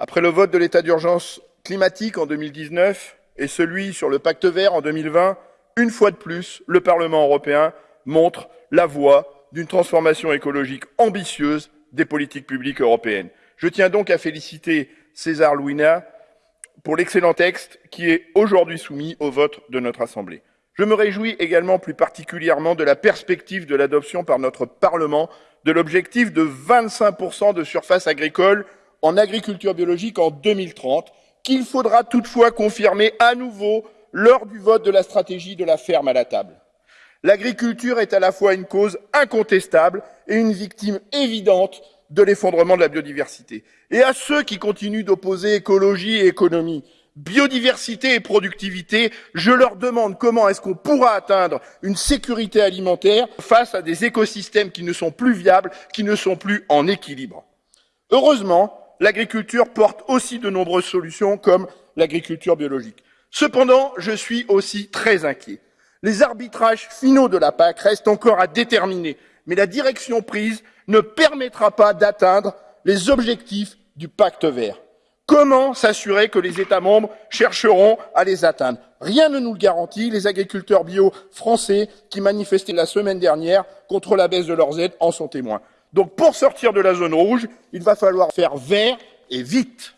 Après le vote de l'état d'urgence climatique en 2019 et celui sur le pacte vert en 2020, une fois de plus, le Parlement européen montre la voie d'une transformation écologique ambitieuse des politiques publiques européennes. Je tiens donc à féliciter César Louina pour l'excellent texte qui est aujourd'hui soumis au vote de notre Assemblée. Je me réjouis également plus particulièrement de la perspective de l'adoption par notre Parlement de l'objectif de 25% de surface agricole en agriculture biologique en 2030, qu'il faudra toutefois confirmer à nouveau lors du vote de la stratégie de la ferme à la table. L'agriculture est à la fois une cause incontestable et une victime évidente de l'effondrement de la biodiversité. Et à ceux qui continuent d'opposer écologie et économie, biodiversité et productivité, je leur demande comment est-ce qu'on pourra atteindre une sécurité alimentaire face à des écosystèmes qui ne sont plus viables, qui ne sont plus en équilibre. Heureusement, l'agriculture porte aussi de nombreuses solutions comme l'agriculture biologique. Cependant, je suis aussi très inquiet. Les arbitrages finaux de la PAC restent encore à déterminer, mais la direction prise ne permettra pas d'atteindre les objectifs du pacte vert. Comment s'assurer que les États membres chercheront à les atteindre? Rien ne nous le garantit. Les agriculteurs bio français qui manifestaient la semaine dernière contre la baisse de leurs aides en sont témoins. Donc pour sortir de la zone rouge, il va falloir faire vert et vite.